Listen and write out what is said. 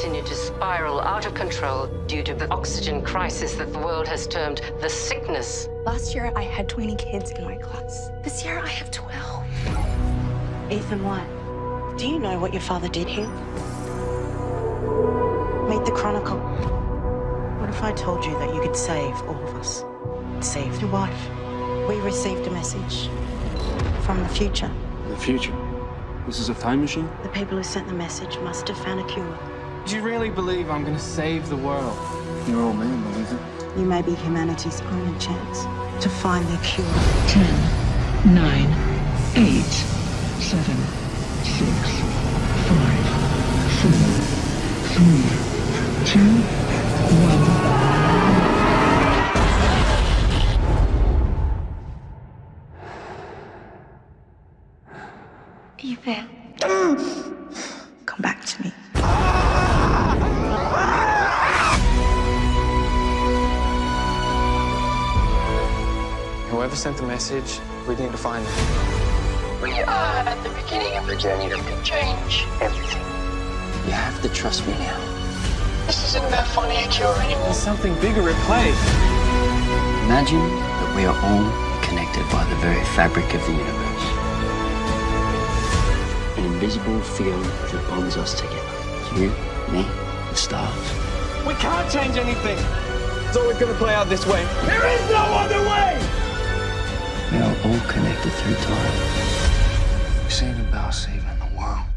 continue to spiral out of control due to the oxygen crisis that the world has termed the sickness. Last year, I had 20 kids in my class. This year, I have 12. Ethan Whyte, do you know what your father did here? Meet the Chronicle. What if I told you that you could save all of us? Save your wife. We received a message from the future. The future? This is a time machine? The people who sent the message must have found a cure. Do you really believe I'm gonna save the world? Your old man believes it. You may be humanity's only chance to find their cure. Ten, nine, eight, seven, six, five, four, three, two, one. Ethan. Come back to me. Whoever sent the message, we need to find them. We are at the beginning of a journey that can change everything. You have to trust me now. This isn't about finding a cure anymore. There's something bigger at play. Imagine that we are all connected by the very fabric of the universe. An invisible field that bonds us together. You, me, the stars. We can't change anything. It's always gonna play out this way. There is no other way! all connected through time. This ain't about saving the world.